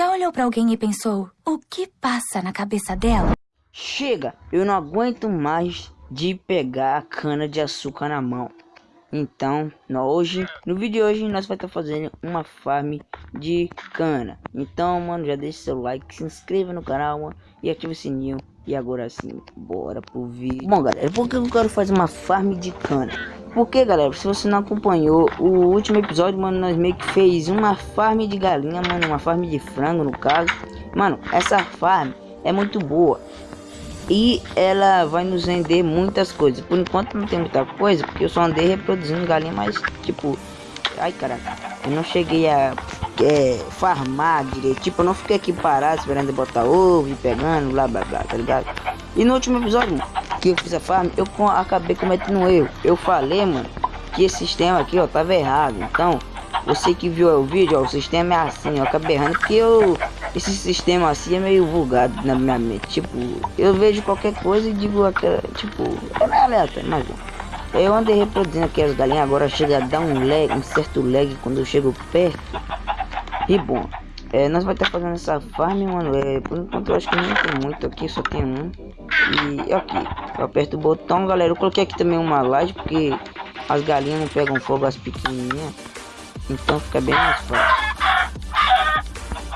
Já olhou pra alguém e pensou, o que passa na cabeça dela? Chega, eu não aguento mais de pegar a cana de açúcar na mão. Então, no, hoje, no vídeo de hoje, nós vamos estar fazendo uma farm de cana. Então, mano, já deixa seu like, se inscreva no canal, mano, e ative o sininho. E agora sim, bora pro vídeo. Bom, galera, por que eu quero fazer uma farm de cana? Porque, galera, se você não acompanhou o último episódio, mano, nós meio que fez uma farm de galinha, mano, uma farm de frango, no caso. Mano, essa farm é muito boa e ela vai nos render muitas coisas. Por enquanto não tem muita coisa, porque eu só andei reproduzindo galinha, mas tipo, ai caraca, eu não cheguei a é, farmar direito. Tipo, eu não fiquei aqui parado esperando botar ovo e pegando, blá blá blá, tá ligado? E no último episódio que eu fiz a farm, eu acabei cometendo um erro. Eu falei, mano, que esse sistema aqui, ó, tava errado. Então, você que viu o vídeo, ó, o sistema é assim, ó, acabei errando porque eu esse sistema assim é meio vulgado na minha mente. Tipo, eu vejo qualquer coisa e digo aquela, tipo, é meio aleatório, mas. Eu andei reproduzindo aqui as galinhas, agora chega a dar um lag, um certo lag quando eu chego perto. E bom, é, nós vai estar fazendo essa farm, mano. É, por enquanto eu acho que não tem muito aqui, só tem um. E aqui, eu aperto o botão, galera. Eu coloquei aqui também uma laje, porque as galinhas não pegam fogo as pequenininhas. Então fica bem mais fácil.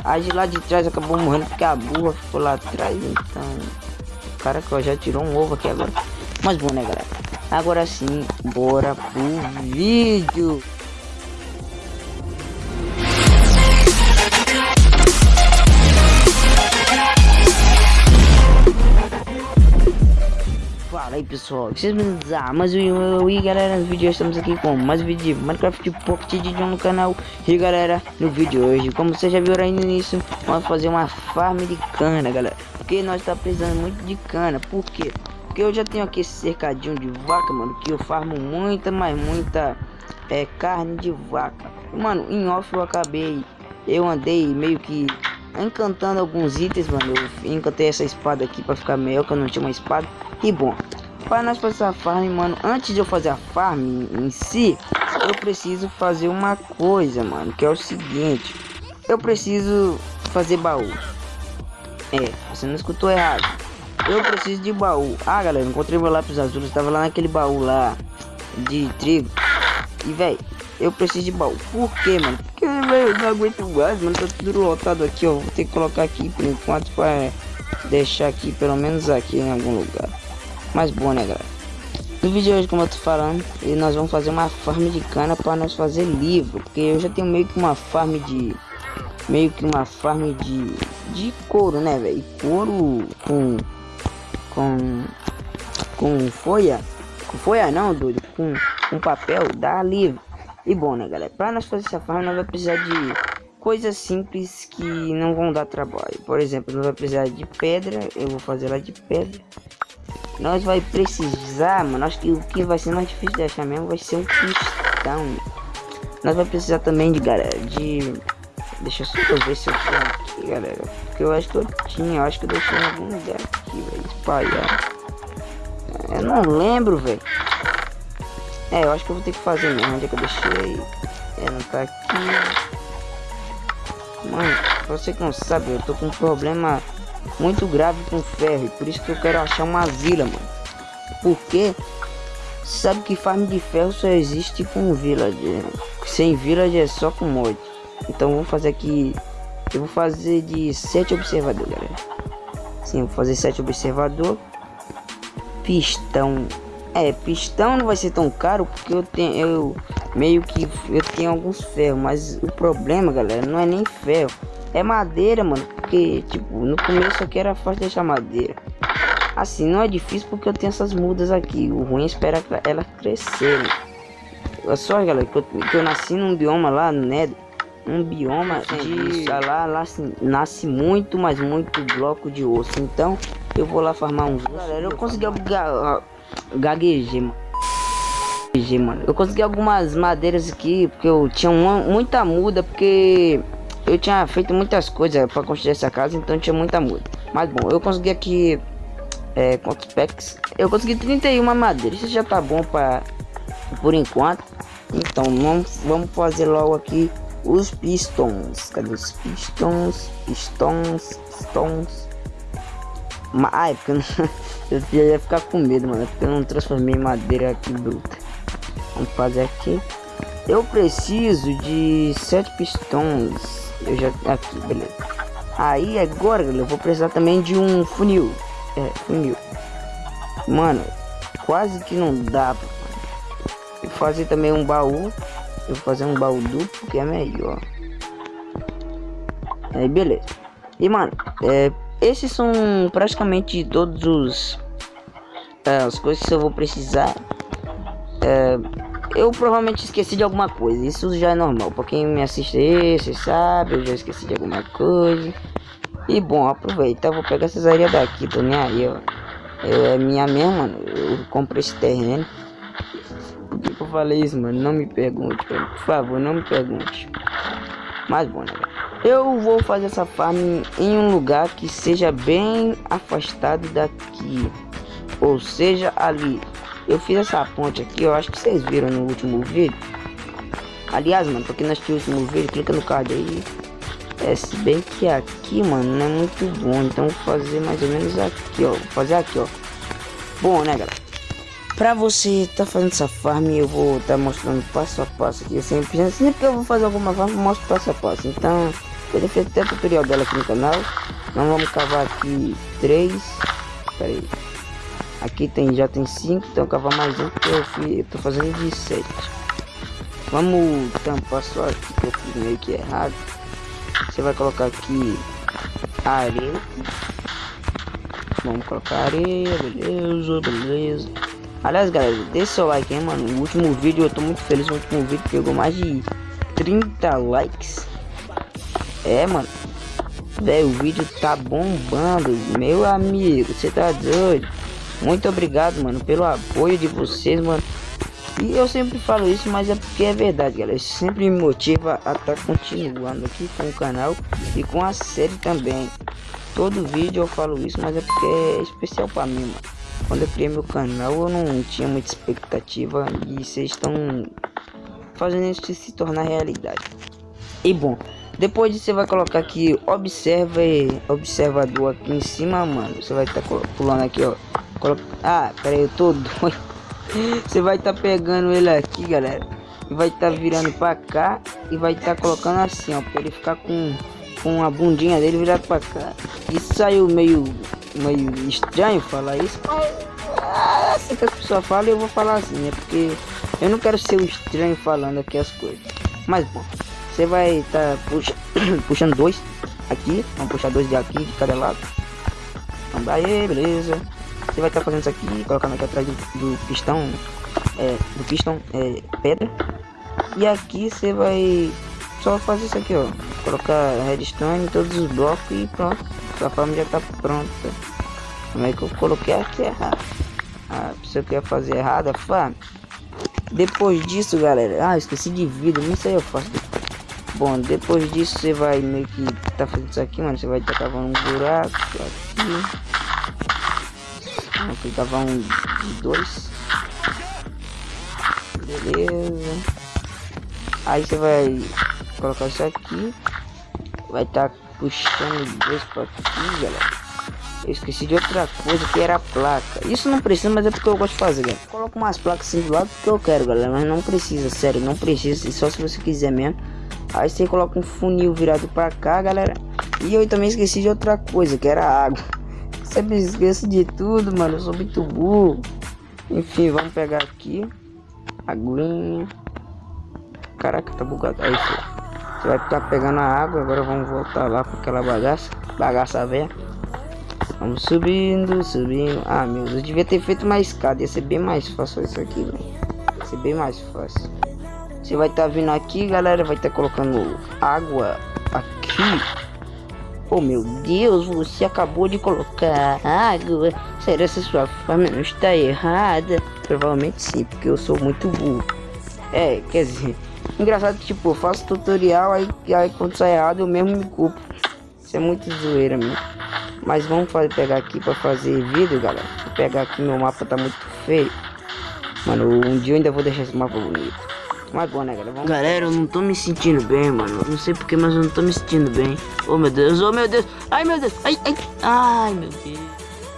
A de lá de trás acabou morrendo porque a burra ficou lá atrás. Então, o cara que já tirou um ovo aqui agora. Mas bom, né, galera? Agora sim, bora pro vídeo. Pessoal, vocês me dizem, mas eu e galera, no vídeo estamos aqui com mais um vídeo de Minecraft Pocket Edition no canal E galera, no vídeo de hoje, como vocês já viram aí no início, vamos fazer uma farm de cana galera Porque nós tá precisando muito de cana, por quê? Porque eu já tenho aqui esse cercadinho de vaca, mano, que eu farmo muita, mas muita é, carne de vaca Mano, em off eu acabei, eu andei meio que encantando alguns itens, mano. Eu encantei essa espada aqui para ficar melhor, que eu não tinha uma espada. E bom, para nós fazer a farm, mano, antes de eu fazer a farm em si, eu preciso fazer uma coisa, mano, que é o seguinte. Eu preciso fazer baú. É, você não escutou errado. Eu preciso de baú. Ah, galera, encontrei meu lápis azul. Estava lá naquele baú lá de trigo. E, velho, eu preciso de baú. Por quê, mano? Porque, velho, eu não aguento mais, mano. Tá tudo lotado aqui, ó. Vou ter que colocar aqui por enquanto para deixar aqui, pelo menos aqui em algum lugar. Mas bom, né, galera? No vídeo de hoje, como eu tô falando, nós vamos fazer uma farm de cana para nós fazer livro. Porque eu já tenho meio que uma farm de... Meio que uma farm de... De couro, né, velho? Couro com... Com... Com folha... Com folha não, doido. Com, com papel, dá livro. E bom, né, galera? Para nós fazer essa farm, nós vamos precisar de coisas simples que não vão dar trabalho. Por exemplo, nós vamos precisar de pedra. Eu vou fazer lá de pedra. Nós vai precisar, mano, acho que o que vai ser mais difícil de achar mesmo vai ser um pistão. Nós vai precisar também de, galera, de... Deixa eu só ver se eu tenho aqui, galera. Porque eu acho que eu tinha, eu acho que eu deixei em algum lugar aqui, velho, espalhar. Eu não lembro, velho. É, eu acho que eu vou ter que fazer mesmo. Onde é que eu deixei? É, não tá aqui. Mano, você que não sabe, eu tô com um problema muito grave com ferro. Por isso que eu quero achar uma vila, mano. Porque sabe que farm de ferro só existe com village. Sem village é só com mod. Então vamos fazer aqui. Eu vou fazer de 7 observador, galera. Sim, vou fazer 7 observador. Pistão. É, pistão não vai ser tão caro porque eu tenho eu meio que eu tenho alguns ferros, mas o problema, galera, não é nem ferro. É madeira, mano. Porque, tipo, no começo aqui era fácil deixar madeira. Assim, não é difícil porque eu tenho essas mudas aqui. O ruim é esperar ela crescer. Olha só, galera, que eu, que eu nasci num bioma lá, né? Um bioma de... Lá, lá assim, nasce muito, mas muito bloco de osso. Então, eu vou lá farmar uns Galera, eu consegui ga gaguejar, mano. Eu consegui algumas madeiras aqui, porque eu tinha uma, muita muda, porque eu tinha feito muitas coisas para construir essa casa, então tinha muita muda. Mas bom, eu consegui aqui é, quantos packs? Eu consegui 31 madeira. Isso já tá bom para por enquanto. Então vamos, vamos fazer logo aqui os pistons. Cadê os pistons? Pistons, pistons. Ah, é porque eu, não, eu ia ficar com medo, mano. Porque eu não transformei madeira aqui bruta. Vamos fazer aqui. Eu preciso de sete pistões. Eu já aqui, beleza. Aí agora, eu vou precisar também de um funil. É, funil. Mano, quase que não dá. Vou fazer também um baú. Eu vou fazer um baú duplo que é melhor. Aí beleza. E mano, é, esses são praticamente todos os é, as coisas que eu vou precisar. É, eu provavelmente esqueci de alguma coisa. Isso já é normal. Pra quem me assiste você sabe, eu já esqueci de alguma coisa. E bom, aproveita, eu vou pegar essas areias daqui, tô nem aí, ó. É minha mesmo, mano. Eu comprei esse terreno. Por que, que eu falei isso, mano? Não me pergunte. Por favor, não me pergunte. Mas bom, né, Eu vou fazer essa farm em um lugar que seja bem afastado daqui. Ou seja, ali. Eu fiz essa ponte aqui, eu acho que vocês viram no último vídeo. Aliás, mano, quem não assistiu o último vídeo, clica no card aí. É, se bem que aqui, mano, não é muito bom. Então vou fazer mais ou menos aqui, ó. Vou fazer aqui, ó. Bom, né, galera? Pra você tá fazendo essa farm, eu vou tá mostrando passo a passo aqui. Sempre, sempre que eu vou fazer alguma farm, eu mostro passo a passo. Então, eu já fiz até tutorial dela aqui no canal. Nós vamos cavar aqui três. Pera aí. Aqui tem, já tem cinco, então cavar mais um que eu, fui, eu tô fazendo de sete. Vamos tampar só aqui que eu fiz meio que errado. Você vai colocar aqui areia. Vamos colocar areia, beleza, beleza. Aliás, galera, deixa seu like, hein, mano. O último vídeo, eu tô muito feliz. O último vídeo pegou mais de 30 likes. É, mano. Velho, o vídeo tá bombando. Meu amigo, você tá doido. Muito obrigado, mano, pelo apoio de vocês, mano. E eu sempre falo isso, mas é porque é verdade, galera. Isso sempre me motiva a estar tá continuando aqui com o canal e com a série também. Todo vídeo eu falo isso, mas é porque é especial para mim, mano. Quando eu criei meu canal, eu não tinha muita expectativa e vocês estão fazendo isso se tornar realidade. E bom, depois você vai colocar aqui observa observador aqui em cima, mano. Você vai estar tá pulando aqui, ó. Ah, peraí, eu tô doido. Você vai estar tá pegando ele aqui, galera. E vai estar tá virando pra cá e vai estar tá colocando assim, ó, pra ele ficar com, com a bundinha dele virado pra cá. Isso saiu meio, meio estranho falar isso, mas ah, assim que a pessoa fala eu vou falar assim, é porque eu não quero ser o estranho falando aqui as coisas. Mas bom, você vai estar tá puxa, puxando dois aqui, vamos puxar dois de aqui de cada lado. Vamos aí, beleza. Você vai estar tá fazendo isso aqui, colocando aqui atrás do, do pistão, é, do pistão é, pedra. E aqui você vai só fazer isso aqui, ó. Colocar redstone todos os blocos e pronto. Sua forma já está pronta. Como é que eu coloquei aqui errado? Ah, se eu quer fazer errado, fã. Depois disso, galera. Ah, esqueci de vida. Isso aí eu faço. Bom, depois disso você vai meio que tá fazendo isso aqui, mano. Você vai estar tá um buraco aqui. Aqui tava um de dois. Beleza. Aí você vai colocar isso aqui. Vai estar tá puxando dois para aqui, galera. Eu esqueci de outra coisa que era a placa. Isso não precisa, mas é porque eu gosto de fazer, galera. Coloco umas placas assim do lado porque eu quero, galera. Mas não precisa, sério, não precisa. Só se você quiser mesmo. Aí você coloca um funil virado para cá, galera. E eu também esqueci de outra coisa, que era água. Sempre esqueço de tudo, mano. Eu sou muito burro. Enfim, vamos pegar aqui. Aguinha. Caraca, tá bugado. Aí, Você vai estar pegando a água. Agora vamos voltar lá para aquela bagaça. Bagaça velha. Vamos subindo, subindo. Ah, meu Deus. Eu devia ter feito uma escada. Ia ser bem mais fácil isso aqui, velho. Ia ser bem mais fácil. Você vai estar tá vindo aqui, galera. Vai estar tá colocando água aqui. Oh meu Deus, você acabou de colocar água. Será que sua forma não está errada? Provavelmente sim, porque eu sou muito burro. É, quer dizer, engraçado que tipo, eu faço tutorial, aí, aí quando sai errado eu mesmo me culpo. Isso é muito zoeira mesmo. Mas vamos fazer, pegar aqui para fazer vídeo, galera. Vou pegar aqui, meu mapa tá muito feio. Mano, um dia eu ainda vou deixar esse mapa bonito. Mas bom, né, galera? Galera, eu não tô me sentindo bem, mano. Não sei porquê, mas eu não tô me sentindo bem. Oh, meu Deus. Oh, meu Deus. Ai, meu Deus. Ai, ai. Ai, meu Deus.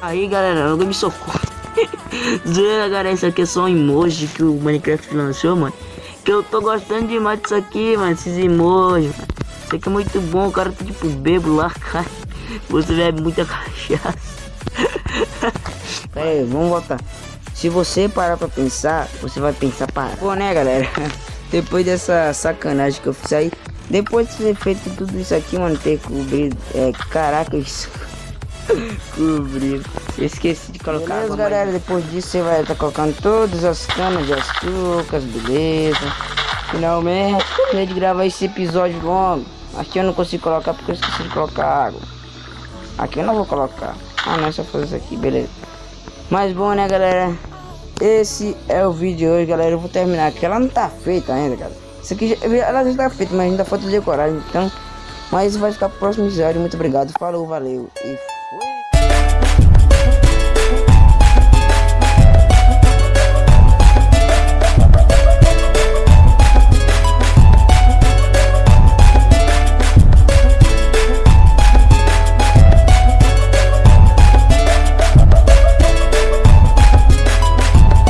Aí, galera, alguém me socorre. Zoeira, galera. Isso aqui é só um emoji que o Minecraft lançou, mano. Que eu tô gostando demais disso aqui, mano. Esses emojis, mano. Isso aqui é muito bom. O cara tá tipo bebo lá, cara. Você bebe muita cachaça. Pera aí, vamos voltar. Se você parar pra pensar, você vai pensar para. Pô, né, galera? Depois dessa sacanagem que eu fiz aí, depois de ter feito tudo isso aqui, mano, ter cobrido. É, caraca, isso. cobrido. Esqueci de colocar. Beleza, água, galera? Mas... Depois disso, você vai estar tá colocando todas as canas de açúcar, beleza. Finalmente, terminei de gravar esse episódio longo. Aqui eu não consigo colocar porque eu esqueci de colocar água. Aqui eu não vou colocar. Ah, não, é só fazer isso aqui, beleza. Mas bom, né, galera? Esse é o vídeo de hoje, galera. Eu vou terminar aqui. Ela não tá feita ainda, cara. Isso aqui, já, ela já tá feita, mas ainda falta decorar. Então, mas vai ficar pro próximo episódio. Muito obrigado. Falou, valeu e